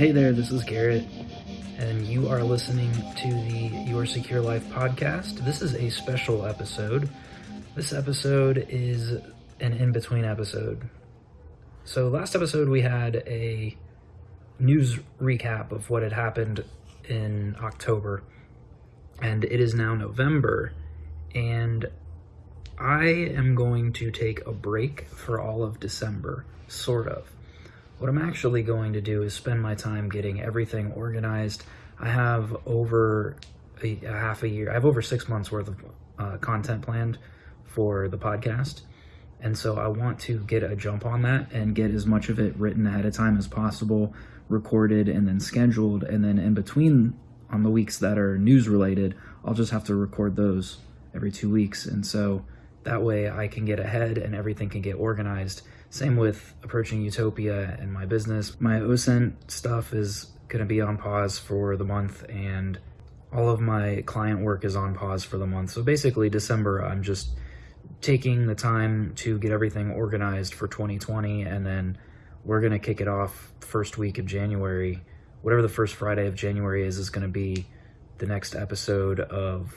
Hey there, this is Garrett, and you are listening to the Your Secure Life podcast. This is a special episode. This episode is an in between episode. So, last episode we had a news recap of what had happened in October, and it is now November, and I am going to take a break for all of December, sort of. What I'm actually going to do is spend my time getting everything organized. I have over a, a half a year, I have over six months worth of uh, content planned for the podcast. And so I want to get a jump on that and get as much of it written ahead of time as possible, recorded and then scheduled. And then in between, on the weeks that are news related, I'll just have to record those every two weeks. And so that way I can get ahead and everything can get organized same with approaching Utopia and my business. My OSINT stuff is going to be on pause for the month and all of my client work is on pause for the month. So basically December, I'm just taking the time to get everything organized for 2020 and then we're going to kick it off first week of January. Whatever the first Friday of January is, is going to be the next episode of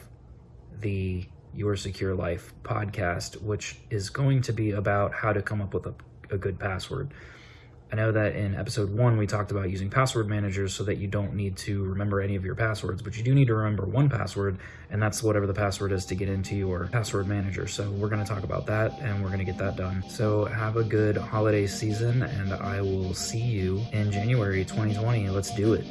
the your Secure Life podcast, which is going to be about how to come up with a, a good password. I know that in episode one, we talked about using password managers so that you don't need to remember any of your passwords, but you do need to remember one password, and that's whatever the password is to get into your password manager. So we're going to talk about that and we're going to get that done. So have a good holiday season, and I will see you in January 2020. Let's do it.